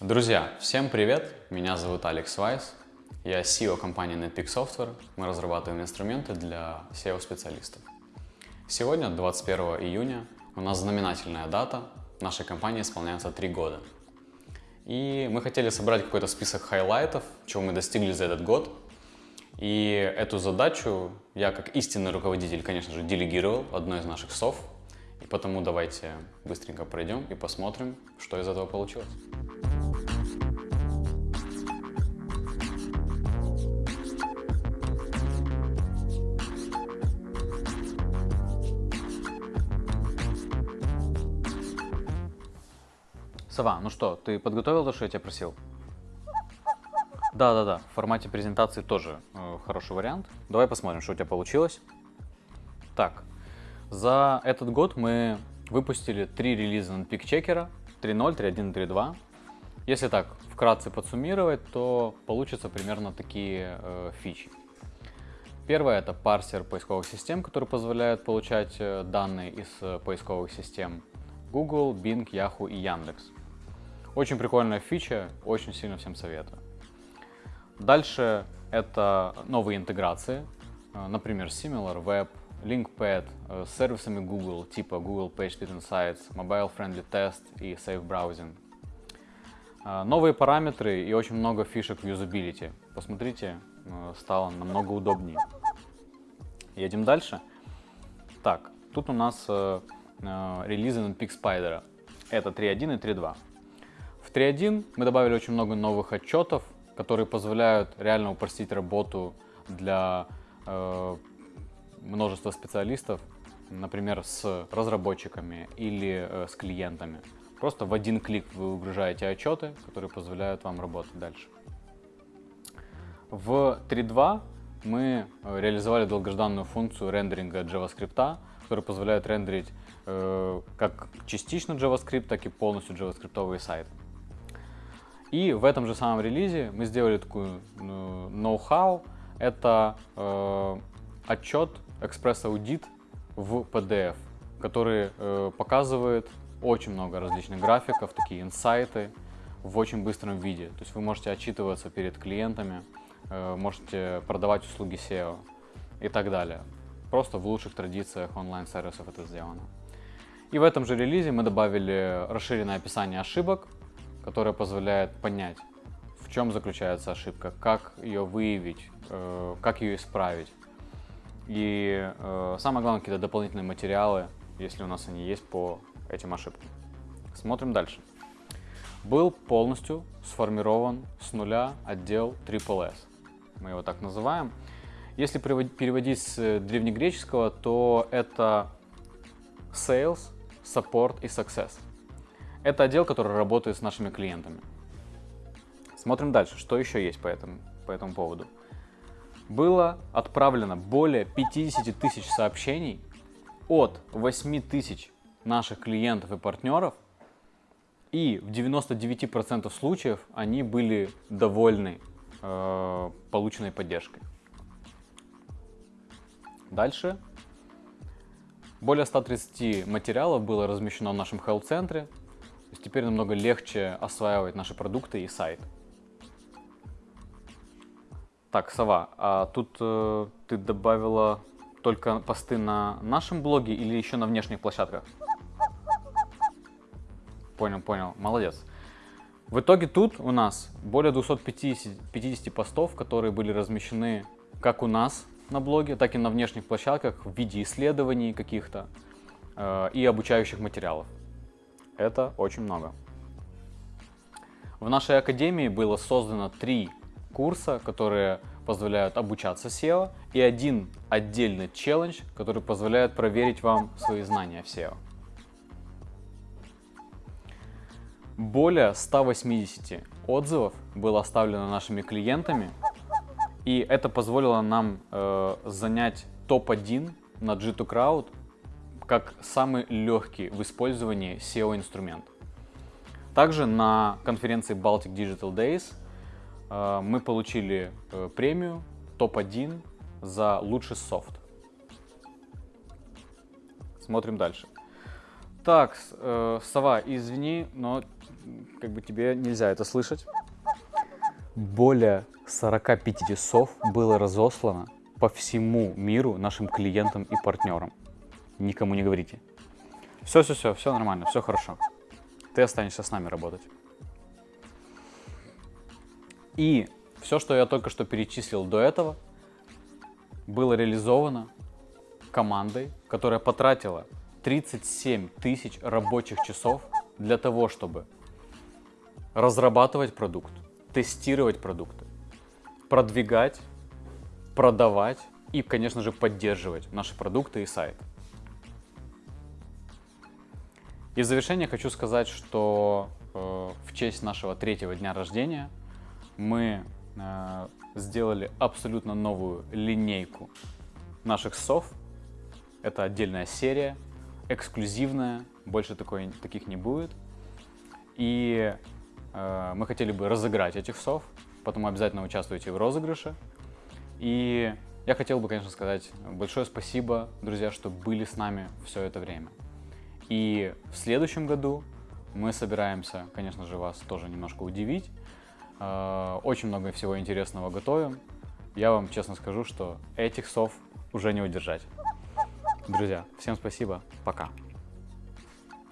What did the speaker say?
Друзья, всем привет! Меня зовут Алекс Вайс. Я CEO компании Netpeak Software. Мы разрабатываем инструменты для SEO-специалистов. Сегодня, 21 июня, у нас знаменательная дата. Нашей компании исполняется 3 года. И мы хотели собрать какой-то список хайлайтов, чего мы достигли за этот год. И эту задачу я, как истинный руководитель, конечно же, делегировал одной из наших сов. И потому давайте быстренько пройдем и посмотрим, что из этого получилось. Сова, ну что, ты подготовил то, что я тебя просил? Да-да-да, в формате презентации тоже э, хороший вариант. Давай посмотрим, что у тебя получилось. Так, за этот год мы выпустили три релиза на пикчекера 3.0, 3.1 3.2. Если так вкратце подсуммировать, то получится примерно такие э, фичи. Первое это парсер поисковых систем, который позволяет получать э, данные из э, поисковых систем Google, Bing, Yahoo и Яндекс. Очень прикольная фича, очень сильно всем советую. Дальше это новые интеграции, э, например, SimilarWeb, LinkPad э, с сервисами Google, типа Google PageSpeed Insights, Mobile Friendly Test и Safe Browsing. Э, новые параметры и очень много фишек в юзабилити. Посмотрите, стало намного удобнее. Едем дальше. Так, тут у нас релизы на Spider. Это 3.1 и 3.2. В 3.1 мы добавили очень много новых отчетов, которые позволяют реально упростить работу для э, множества специалистов, например, с разработчиками или э, с клиентами. Просто в один клик вы выгружаете отчеты, которые позволяют вам работать дальше. В 3.2 мы э, реализовали долгожданную функцию рендеринга JavaScript, которая позволяет рендерить э, как частично JavaScript, так и полностью JavaScript сайты. И в этом же самом релизе мы сделали такую ну, ноу-хау. Это э, отчет Audit в PDF, который э, показывает очень много различных графиков, такие инсайты в очень быстром виде. То есть вы можете отчитываться перед клиентами, э, можете продавать услуги SEO и так далее. Просто в лучших традициях онлайн-сервисов это сделано. И в этом же релизе мы добавили расширенное описание ошибок, которая позволяет понять, в чем заключается ошибка, как ее выявить, э, как ее исправить. И э, самое главное, какие-то дополнительные материалы, если у нас они есть по этим ошибкам. Смотрим дальше. Был полностью сформирован с нуля отдел Triple S. Мы его так называем. Если переводить с древнегреческого, то это Sales, Support и Success. Это отдел, который работает с нашими клиентами. Смотрим дальше, что еще есть по этому, по этому поводу. Было отправлено более 50 тысяч сообщений от 8 тысяч наших клиентов и партнеров, и в 99% случаев они были довольны э, полученной поддержкой. Дальше. Более 130 материалов было размещено в нашем хелл-центре, то есть теперь намного легче осваивать наши продукты и сайт. Так, Сова, а тут э, ты добавила только посты на нашем блоге или еще на внешних площадках? Понял, понял, молодец. В итоге тут у нас более 250 50 постов, которые были размещены как у нас на блоге, так и на внешних площадках в виде исследований каких-то э, и обучающих материалов. Это очень много. В нашей академии было создано три курса, которые позволяют обучаться SEO, и один отдельный челлендж, который позволяет проверить вам свои знания в SEO. Более 180 отзывов было оставлено нашими клиентами, и это позволило нам э, занять топ-1 на G2Crowd как самый легкий в использовании SEO-инструмент. Также на конференции Baltic Digital Days э, мы получили э, премию топ-1 за лучший софт. Смотрим дальше. Так, э, Сова, извини, но как бы тебе нельзя это слышать. Более 45 сов было разослано по всему миру нашим клиентам и партнерам. Никому не говорите. Все, все, все, все нормально, все хорошо. Ты останешься с нами работать. И все, что я только что перечислил до этого, было реализовано командой, которая потратила 37 тысяч рабочих часов для того, чтобы разрабатывать продукт, тестировать продукты, продвигать, продавать и, конечно же, поддерживать наши продукты и сайт. И в завершение хочу сказать, что э, в честь нашего третьего дня рождения мы э, сделали абсолютно новую линейку наших сов. Это отдельная серия, эксклюзивная, больше такой, таких не будет. И э, мы хотели бы разыграть этих сов, поэтому обязательно участвуйте в розыгрыше. И я хотел бы, конечно, сказать большое спасибо, друзья, что были с нами все это время. И в следующем году мы собираемся, конечно же, вас тоже немножко удивить. Э, очень много всего интересного готовим. Я вам честно скажу, что этих сов уже не удержать. Друзья, всем спасибо, пока.